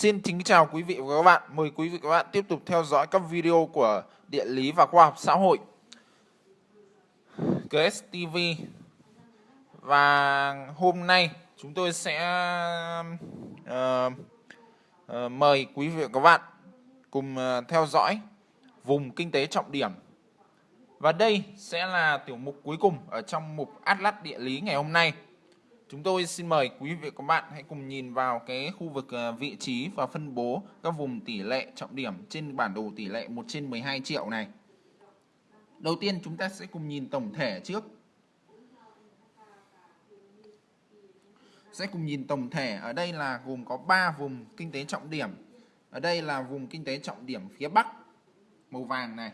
Xin kính chào quý vị và các bạn. Mời quý vị và các bạn tiếp tục theo dõi các video của địa lý và khoa học xã hội GSTV. Và hôm nay chúng tôi sẽ uh, uh, mời quý vị và các bạn cùng uh, theo dõi vùng kinh tế trọng điểm. Và đây sẽ là tiểu mục cuối cùng ở trong mục Atlas địa lý ngày hôm nay. Chúng tôi xin mời quý vị và các bạn hãy cùng nhìn vào cái khu vực à, vị trí và phân bố các vùng tỷ lệ trọng điểm trên bản đồ tỷ lệ 1 trên 12 triệu này. Đầu tiên chúng ta sẽ cùng nhìn tổng thể trước. Sẽ cùng nhìn tổng thể, ở đây là gồm có 3 vùng kinh tế trọng điểm. Ở đây là vùng kinh tế trọng điểm phía Bắc, màu vàng này.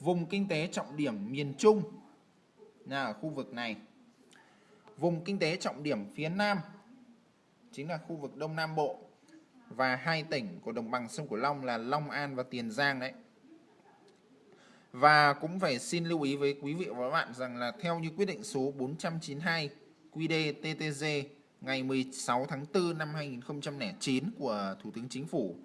Vùng kinh tế trọng điểm miền Trung là ở khu vực này Vùng kinh tế trọng điểm phía Nam chính là khu vực Đông Nam Bộ và hai tỉnh của đồng bằng sông Cửu Long là Long An và Tiền Giang đấy. Và cũng phải xin lưu ý với quý vị và các bạn rằng là theo như quyết định số 492 QĐ-TTG ngày 16 tháng 4 năm 2009 của Thủ tướng Chính phủ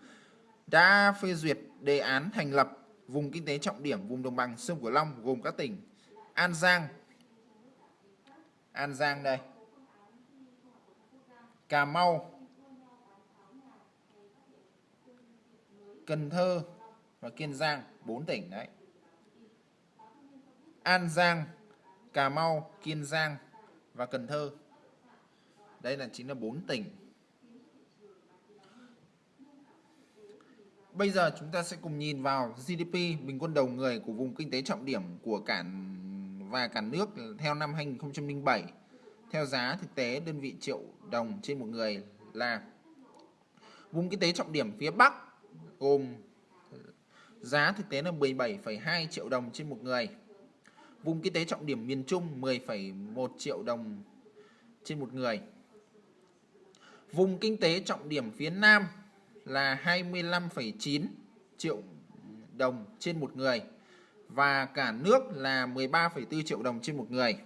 đã phê duyệt đề án thành lập vùng kinh tế trọng điểm vùng đồng bằng sông Cửu Long gồm các tỉnh An Giang, An Giang đây. Cà Mau. Cần Thơ và Kiên Giang, bốn tỉnh đấy. An Giang, Cà Mau, Kiên Giang và Cần Thơ. Đây là chính là bốn tỉnh. Bây giờ chúng ta sẽ cùng nhìn vào GDP bình quân đầu người của vùng kinh tế trọng điểm của cả và cả nước theo năm 2007 theo giá thực tế đơn vị triệu đồng trên một người là vùng kinh tế trọng điểm phía Bắc gồm giá thực tế là 17,2 triệu đồng trên một người vùng kinh tế trọng điểm miền Trung 10,1 triệu đồng trên một người. Vùng kinh tế trọng điểm phía Nam là 25,9 triệu đồng trên một người và cả nước là 13,4 triệu đồng trên một người.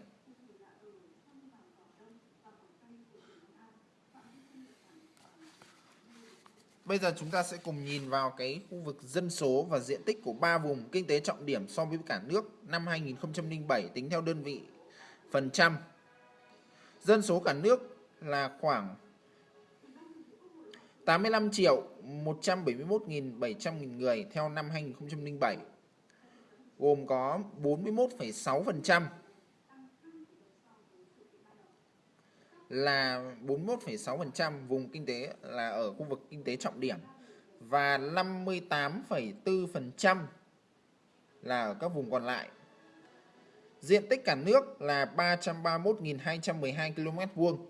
Bây giờ chúng ta sẽ cùng nhìn vào cái khu vực dân số và diện tích của ba vùng kinh tế trọng điểm so với cả nước năm 2007 tính theo đơn vị phần trăm. Dân số cả nước là khoảng 85 triệu 171.700 người theo năm 2007 gồm có 41,6% là 41,6% vùng kinh tế là ở khu vực kinh tế trọng điểm và 58,4% là ở các vùng còn lại. Diện tích cả nước là 331.212 km vuông.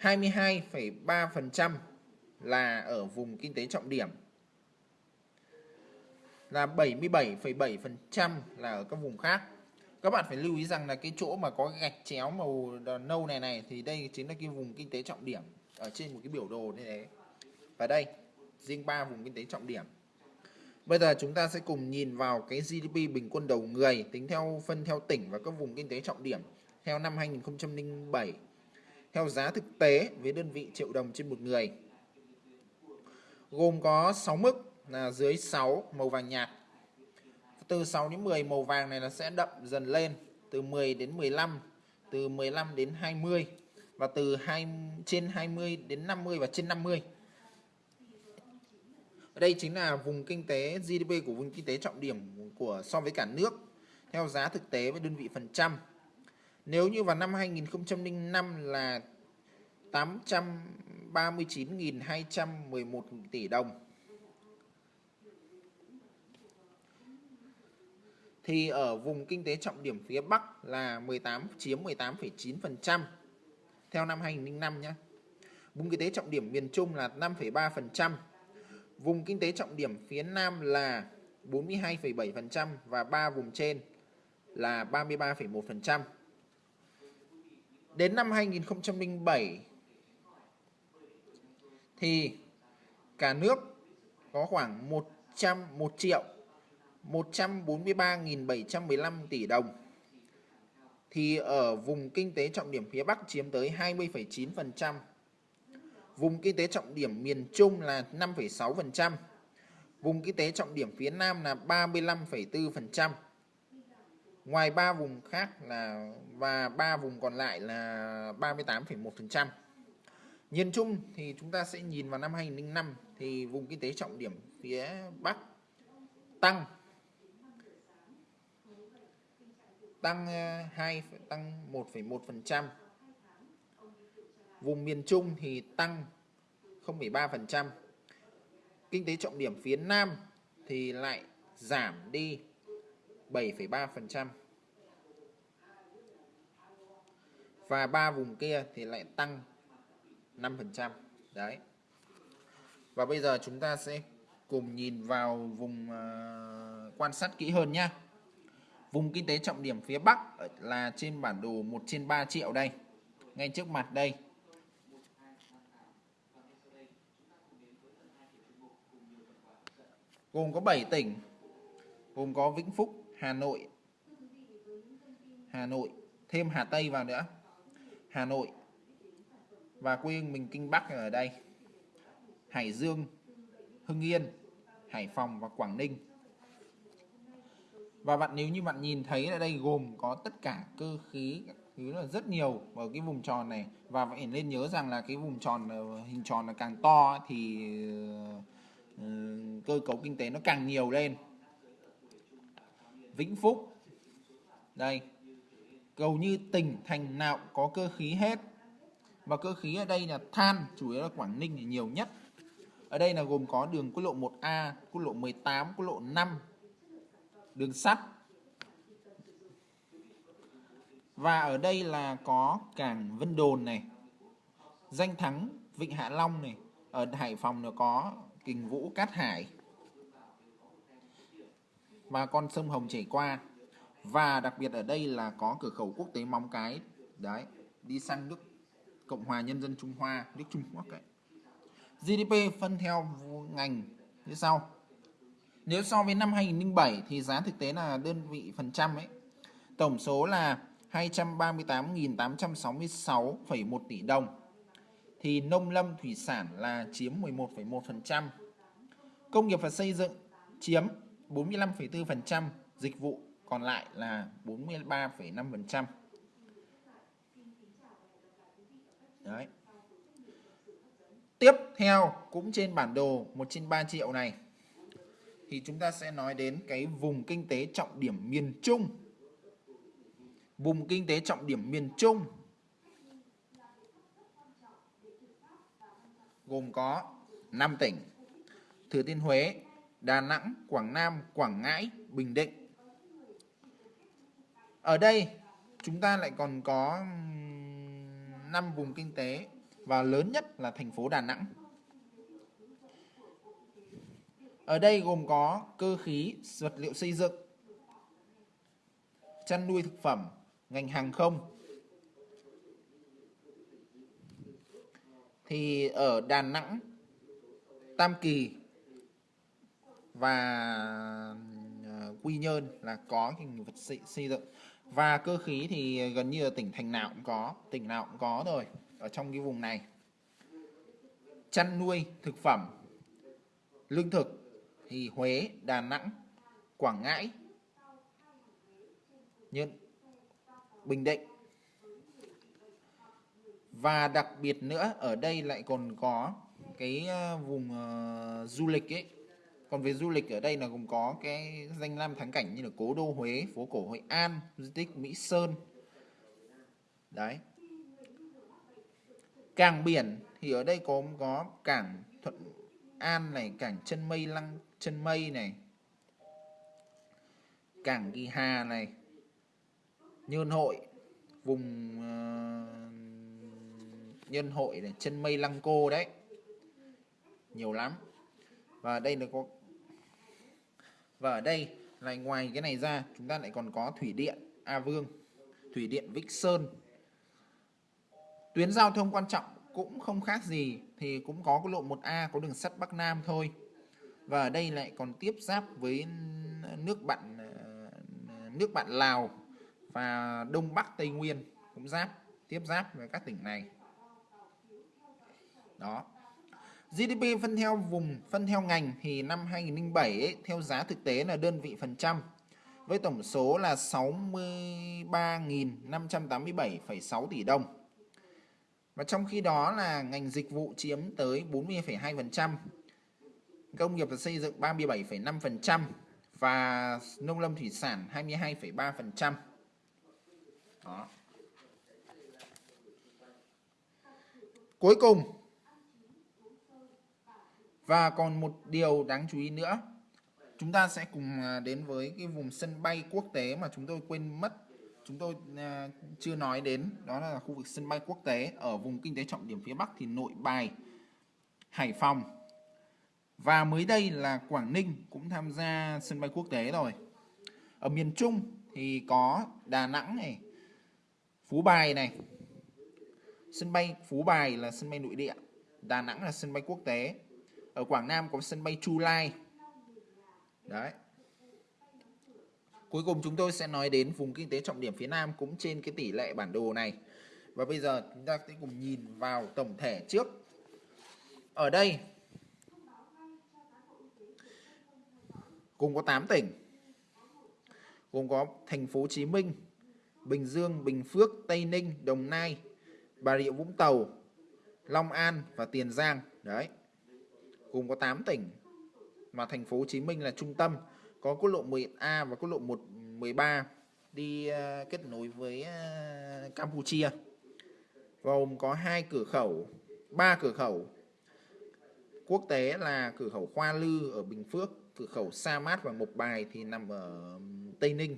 22,3% là ở vùng kinh tế trọng điểm là 77,7% là ở các vùng khác. Các bạn phải lưu ý rằng là cái chỗ mà có gạch chéo màu nâu này này thì đây chính là cái vùng kinh tế trọng điểm ở trên một cái biểu đồ như thế. Và đây riêng ba vùng kinh tế trọng điểm. Bây giờ chúng ta sẽ cùng nhìn vào cái GDP bình quân đầu người tính theo phân theo tỉnh và các vùng kinh tế trọng điểm theo năm 2007 theo giá thực tế với đơn vị triệu đồng trên một người gồm có 6 mức là dưới 6 màu vàng nhạt. Từ 6 đến 10 màu vàng này là sẽ đậm dần lên, từ 10 đến 15 từ 15 đến 20 và từ 2 trên 20 đến 50 và trên 50 ở đây chính là vùng kinh tế GDP của vùng kinh tế trọng điểm của, so với cả nước, theo giá thực tế với đơn vị phần trăm. Nếu như vào năm 2005 là 839.211 tỷ đồng. Thì ở vùng kinh tế trọng điểm phía Bắc là 18 chiếm 18,9% theo năm 2005 nhé. Vùng kinh tế trọng điểm miền Trung là 5,3%. Vùng kinh tế trọng điểm phía Nam là 42,7% và ba vùng trên là 33,1%. Đến năm 2007 thì cả nước có khoảng 100 1 triệu 143.715 tỷ đồng thì ở vùng kinh tế trọng điểm phía Bắc chiếm tới 20,9%. Vùng kinh tế trọng điểm miền Trung là 5,6%. Vùng kinh tế trọng điểm phía Nam là 35,4%. Ngoài 3 vùng khác là và 3 vùng còn lại là 38,1%. Nhìn chung thì chúng ta sẽ nhìn vào năm 2005 thì vùng kinh tế trọng điểm phía Bắc tăng tăng ờ, 2 tăng 1,1%. Vùng miền Trung thì tăng 0,3%. Kinh tế trọng điểm phía Nam thì lại giảm đi 7,3%. Và ba vùng kia thì lại tăng 5%. Đấy. Và bây giờ chúng ta sẽ cùng nhìn vào vùng uh, quan sát kỹ hơn nhé. Vùng kinh tế trọng điểm phía Bắc là trên bản đồ 1 trên 3 triệu đây. Ngay trước mặt đây. Gồm có 7 tỉnh. Gồm có Vĩnh Phúc, Hà Nội. Hà Nội, thêm Hà Tây vào nữa. Hà Nội. Và quê mình Kinh Bắc ở đây. Hải Dương, Hưng Yên, Hải Phòng và Quảng Ninh. Và bạn nếu như bạn nhìn thấy ở đây gồm có tất cả cơ khí thứ là rất nhiều ở cái vùng tròn này. Và phải nên nhớ rằng là cái vùng tròn ờ, hình tròn là càng to thì ờ, ờ, cơ cấu kinh tế nó càng nhiều lên. Vĩnh Phúc. Đây. Cầu như tỉnh, thành nào có cơ khí hết. Và cơ khí ở đây là than, chủ yếu là Quảng Ninh thì nhiều nhất. Ở đây là gồm có đường quốc lộ 1A quốc lộ 18 quốc lộ 5 đường sắt. Và ở đây là có cảng Vân Đồn này, danh thắng, Vịnh Hạ Long này, ở Hải Phòng nó có Kình Vũ Cát Hải. Và con sông Hồng chảy qua. Và đặc biệt ở đây là có cửa khẩu quốc tế Móng Cái. Đấy, đi sang nước Cộng hòa Nhân dân Trung Hoa, nước Trung Quốc ấy. GDP phân theo ngành như sau nếu so với năm 2007 thì giá thực tế là đơn vị phần trăm ấy tổng số là 238.866,1 tỷ đồng thì nông lâm thủy sản là chiếm 11,1%. Công nghiệp và xây dựng chiếm 45,4%, dịch vụ còn lại là 43,5%. Đấy. Tiếp theo cũng trên bản đồ 1 trên 3 triệu này thì chúng ta sẽ nói đến cái vùng kinh tế trọng điểm miền Trung. Vùng kinh tế trọng điểm miền Trung gồm có 5 tỉnh Thừa Thiên Huế, Đà Nẵng, Quảng Nam, Quảng Ngãi, Bình Định. Ở đây chúng ta lại còn có 5 vùng kinh tế và lớn nhất là thành phố Đà Nẵng. Ở đây gồm có cơ khí, vật liệu xây dựng, chăn nuôi thực phẩm, ngành hàng không. Thì ở Đà Nẵng, Tam Kỳ và ờ, Quy Nhơn là có hình vật xây, xây dựng. Và cơ khí thì gần như là tỉnh thành nào cũng có, tỉnh nào cũng có rồi ở trong cái vùng này. Chăn nuôi thực phẩm, lương thực thì Huế, Đà Nẵng, Quảng Ngãi, Nhân, Bình Định. Và đặc biệt nữa ở đây lại còn có cái ờ, vùng uh, du lịch ấy. Còn về du lịch ở đây là gồm có cái danh lam thắng cảnh như là Cố đô Huế, phố cổ Hội An, di tích Mỹ Sơn. Đấy. Cảng biển thì ở đây có có cảng Thuận An này, cảng chân mây lăng chân mây này cảng kỳ hà này nhơn hội vùng ờ, uh, nhân hội này chân mây lăng cô đấy. Nhiều lắm. Và đây là có và ở đây lại ngoài cái này ra chúng ta lại còn có thủy điện A Vương thủy điện Vĩnh Sơn. Tuyến giao thông quan trọng cũng không khác gì thì cũng có cái lộ 1A có đường sắt Bắc Nam thôi và ở đây lại còn tiếp giáp với nước bạn ờ, nước bạn Lào và Đông Bắc Tây Nguyên cũng giáp tiếp giáp với các tỉnh này. Đó. GDP phân theo vùng phân theo ngành thì năm 2007 ấy, theo giá thực tế là đơn vị phần trăm với tổng số là 63.587,6 tỷ đồng. Và trong khi đó là ngành dịch vụ chiếm tới 40,2%, công nghiệp và xây dựng 37,5% và nông lâm thủy sản 22,3%. Đó. Cuối cùng và còn một điều đáng chú ý nữa chúng ta sẽ cùng à, đến với cái vùng sân bay quốc tế mà chúng tôi quên mất chúng tôi à, chưa nói đến đó là khu vực sân bay quốc tế ở vùng kinh tế trọng điểm phía Bắc thì Nội Bài, Hải Phòng và mới đây là Quảng Ninh cũng tham gia sân bay quốc tế rồi. Ở miền Trung thì có Đà Nẵng này, Phú Bài này. Sân bay Phú Bài là sân bay nội địa, Đà Nẵng là sân bay quốc tế. Ở Quảng Nam có sân bay Chu Lai Đấy. Cuối cùng chúng tôi sẽ nói đến vùng kinh tế trọng điểm phía Nam cũng trên cái tỷ lệ bản đồ này. Và bây giờ chúng ta sẽ cùng nhìn vào tổng thể trước. Ở đây cùng có 8 tỉnh. Gồm có thành phố Hồ Chí Minh, Bình Dương, Bình Phước, Tây Ninh, Đồng Nai, Bà Rịa Vũng Tàu, Long An và Tiền Giang. Đấy. Gồm có 8 tỉnh mà thành phố Hồ Chí Minh là trung tâm có quốc lộ 10A và quốc lộ 113 đi uh, kết nối với uh, Campuchia gồm có hai cửa khẩu ba cửa khẩu quốc tế là cửa khẩu Hoa Lư ở Bình Phước cửa khẩu Sa Mát và Mộc Bài thì nằm ở Tây Ninh.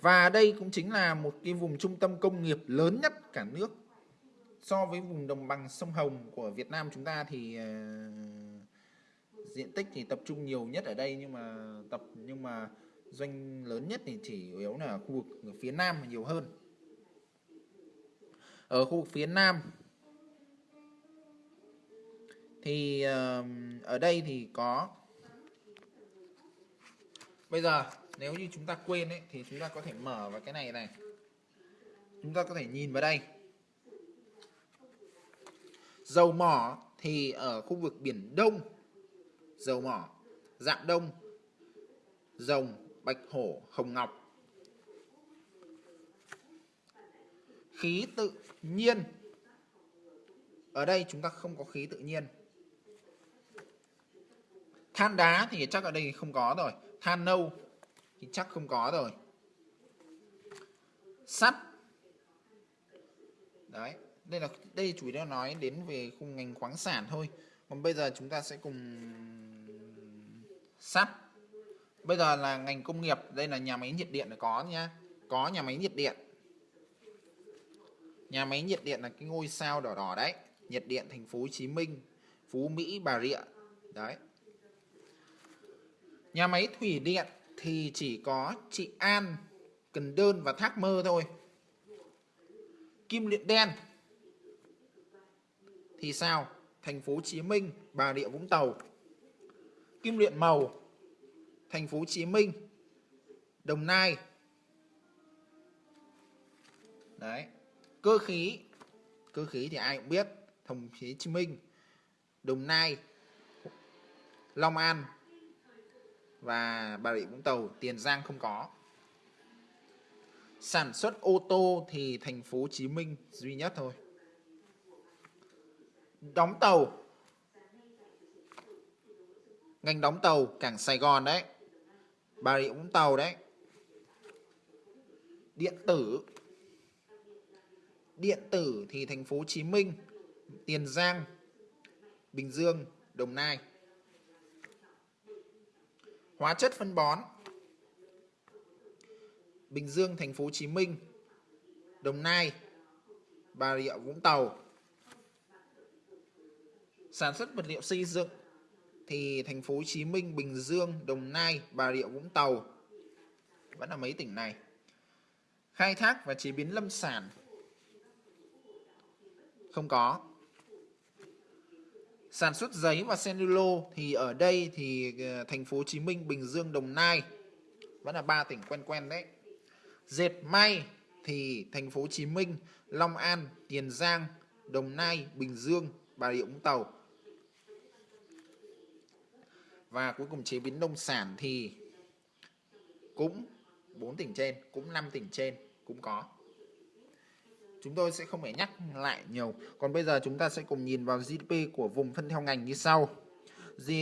Và đây cũng chính là một cái vùng trung tâm công nghiệp lớn nhất cả nước. So với vùng đồng bằng sông Hồng của Việt Nam chúng ta thì uh, diện tích thì tập trung nhiều nhất ở đây nhưng mà tập nhưng mà doanh lớn nhất thì chỉ yếu là khu vực phía nam nhiều hơn. Ở khu vực phía nam thì uh, ở đây thì có bây giờ nếu như chúng ta quên ấy thì chúng ta có thể mở vào cái này này chúng ta có thể nhìn vào đây dầu mỏ thì ở khu vực biển đông dầu mỏ, dạng đông, rồng, bạch hổ, hồng ngọc. Khí tự nhiên. Ở đây chúng ta không có khí tự nhiên. Than đá thì chắc ở đây không có rồi. Than nâu thì chắc không có rồi. Sắt. Đấy, đây là đây chủ yếu nói đến về khung ngành khoáng sản thôi. Còn bây giờ chúng ta sẽ cùng sắt bây giờ là ngành công nghiệp đây là nhà máy nhiệt điện là có nhá có nhà máy nhiệt điện nhà máy nhiệt điện là cái ngôi sao đỏ đỏ đấy nhiệt điện thành phố Hồ Chí Minh Phú Mỹ Bà Rịa đấy nhà máy thủy điện thì chỉ có chị An, Cần Đơn và Thác Mơ thôi. Kim luyện đen. Thì sao? Thành phố Hồ Chí Minh, Bà Rịa Vũng Tàu. Kim luyện màu. Thành phố Hồ Chí Minh, Đồng Nai. Đấy. Cơ khí. Cơ khí thì ai cũng biết. Thành phố Hồ Chí Minh, Đồng Nai, Long An và Bà Rịa Vũng Tàu, Tiền Giang không có. Sản xuất ô tô thì thành phố Hồ Chí Minh duy nhất thôi. Đóng tàu. Ngành đóng tàu cảng Sài Gòn đấy. Bà Rịa Vũng Tàu đấy. Điện tử. Điện tử thì thành phố Hồ Chí Minh, Tiền Giang, Bình Dương, Đồng Nai hóa chất phân bón Bình Dương thành phố Hồ Chí Minh Đồng Nai Bà Rịa Vũng Tàu sản xuất vật liệu xây dựng thì thành phố Hồ Chí Minh, Bình Dương, Đồng Nai, Bà Rịa Vũng Tàu vẫn là mấy tỉnh này. Khai thác và chế biến lâm sản không có. Sản xuất giấy và cellulo thì ở đây thì ờ, thành phố Hồ Chí Minh, Bình Dương, Đồng Nai vẫn là ba tỉnh quen quen đấy. Dệt may thì thành phố Hồ Chí Minh, Long An, Tiền Giang, Đồng Nai, Bình Dương, Bà Rịa Vũng Tàu. Và cuối cùng chế biến nông sản thì cũng 4 tỉnh trên, cũng 5 tỉnh trên cũng có. Chúng tôi sẽ không phải nhắc lại nhiều. Còn bây giờ chúng ta sẽ cùng nhìn vào GDP của vùng phân theo ngành như sau. G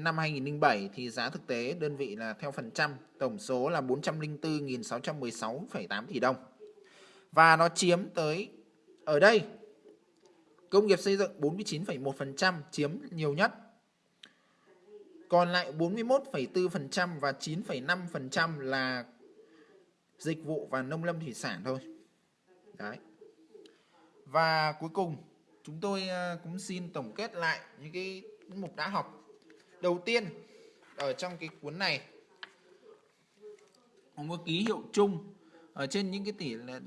năm 2007 thì giá thực tế đơn vị là theo phần trăm, tổng số là 404.616,8 tỷ đồng. Và nó chiếm tới ở đây công nghiệp xây dựng 49,1% chiếm nhiều nhất. Còn lại 41,4% và 9,5% là dịch vụ và nông lâm thủy sản thôi. Đấy. Và cuối cùng chúng tôi ờ, cũng xin tổng kết lại những cái mục đã học. Đầu tiên ở trong cái cuốn này có một ký hiệu chung ở trên những cái tỷ là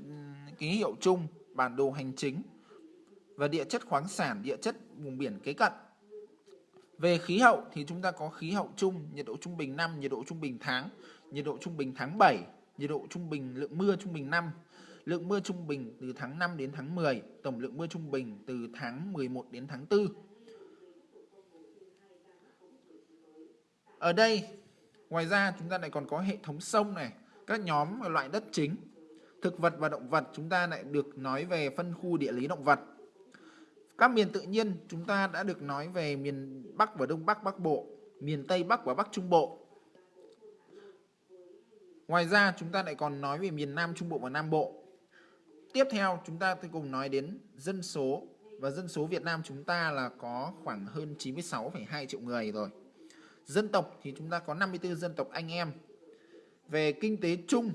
ký hiệu chung bản đồ hành chính và địa chất khoáng sản, địa chất vùng biển kế cận. Về khí hậu thì chúng ta có khí hậu chung, nhiệt độ trung bình năm, nhiệt độ trung bình tháng, nhiệt độ trung bình tháng 7, nhiệt độ trung bình lượng mưa trung bình năm, lượng mưa trung bình từ tháng 5 đến tháng 10, tổng lượng mưa trung bình từ tháng 11 đến tháng 4. Ở đây, ngoài ra chúng ta lại còn có hệ thống sông này, các nhóm loại đất chính. Thực vật và động vật chúng ta lại được nói về phân khu địa lý động vật. Các miền tự nhiên chúng ta đã được nói về miền Bắc và Đông Bắc Bắc Bộ, miền Tây Bắc và Bắc Trung Bộ. Ngoài ra chúng ta lại còn nói về miền Nam Trung Bộ và Nam Bộ. Tiếp theo chúng ta cùng nói đến dân số và dân số Việt Nam chúng ta là có khoảng hơn 96,2 triệu người rồi. Dân tộc thì chúng ta có 54 dân tộc anh em. Về kinh tế chung,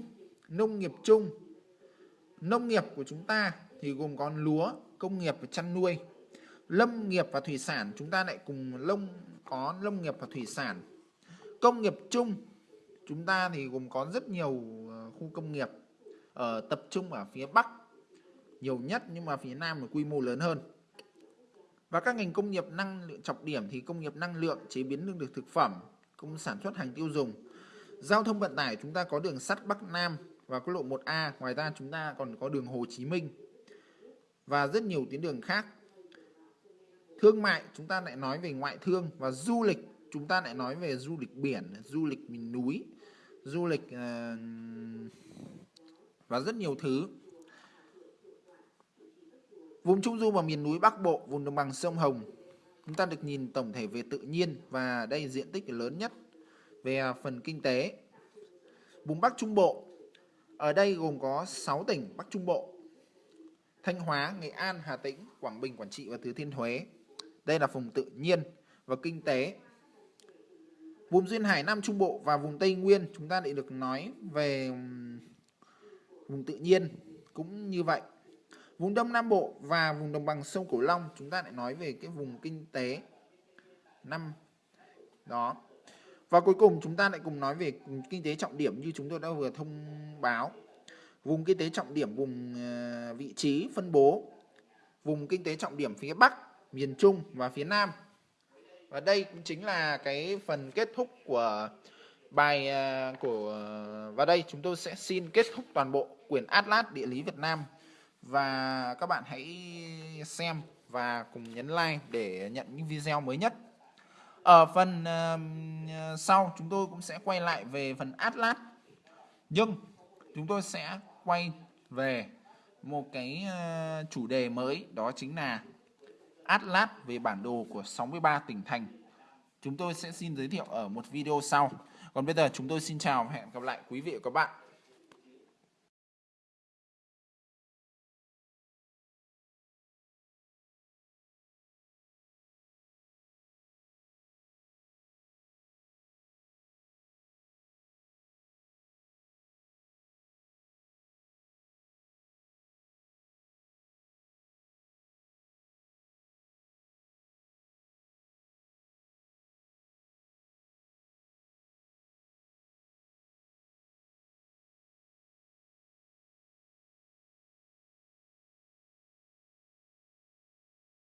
nông nghiệp chung, nông nghiệp của chúng ta thì gồm có lúa, công nghiệp và chăn nuôi. Lâm nghiệp và thủy sản chúng ta lại cùng lông có lâm nghiệp và thủy sản. Công nghiệp chung chúng ta thì gồm có rất nhiều ờ, khu công nghiệp ở tập trung ở phía Bắc nhiều nhất nhưng mà phía Nam là quy mô lớn hơn. Và các ngành công nghiệp năng lượng trọng điểm thì công nghiệp năng lượng, chế biến lương thực thực phẩm, công sản xuất hàng tiêu dùng. Giao thông vận tải chúng ta có đường sắt Bắc Nam và quốc lộ 1A, ngoài ra chúng ta còn có đường Hồ Chí Minh và rất nhiều tuyến đường khác. Thương mại chúng ta lại nói về ngoại thương và du lịch chúng ta lại nói về du lịch biển, du lịch miền núi, du lịch uh, và rất nhiều thứ. Vùng Trung Du và miền núi Bắc Bộ, vùng đồng bằng sông Hồng, chúng ta được nhìn tổng thể về tự nhiên và đây diện tích lớn nhất về à, phần kinh tế. Vùng Bắc Trung Bộ, ở đây gồm có 6 tỉnh Bắc Trung Bộ, Thanh Hóa, Nghệ An, Hà Tĩnh, Quảng Bình, Quảng Trị và Thừa Thiên Huế. Đây là vùng tự nhiên và kinh tế. Vùng duyên hải Nam Trung Bộ và vùng Tây Nguyên chúng ta lại được nói về vùng tự nhiên cũng như vậy. Vùng Đông Nam Bộ và vùng đồng bằng sông Cửu Long chúng ta lại nói về cái vùng kinh tế năm đó. Và cuối cùng chúng ta lại cùng nói về kinh tế trọng điểm như chúng tôi đã vừa thông báo. Vùng kinh tế trọng điểm vùng ờ, vị trí phân bố vùng kinh tế trọng điểm phía Bắc, miền Trung và phía Nam. Và đây cũng chính là cái phần kết thúc của bài ờ, của và đây chúng tôi sẽ xin kết thúc toàn bộ quyển Atlas địa lý Việt Nam và các bạn hãy xem và cùng nhấn like để nhận những video mới nhất. Ở phần uh, sau chúng tôi cũng sẽ quay lại về phần Atlas. Nhưng chúng tôi sẽ quay về một cái uh, chủ đề mới đó chính là Atlas về bản đồ của 63 tỉnh thành. Chúng tôi sẽ xin giới thiệu ở một video sau. Còn bây giờ chúng tôi xin chào và hẹn gặp lại quý vị và các bạn.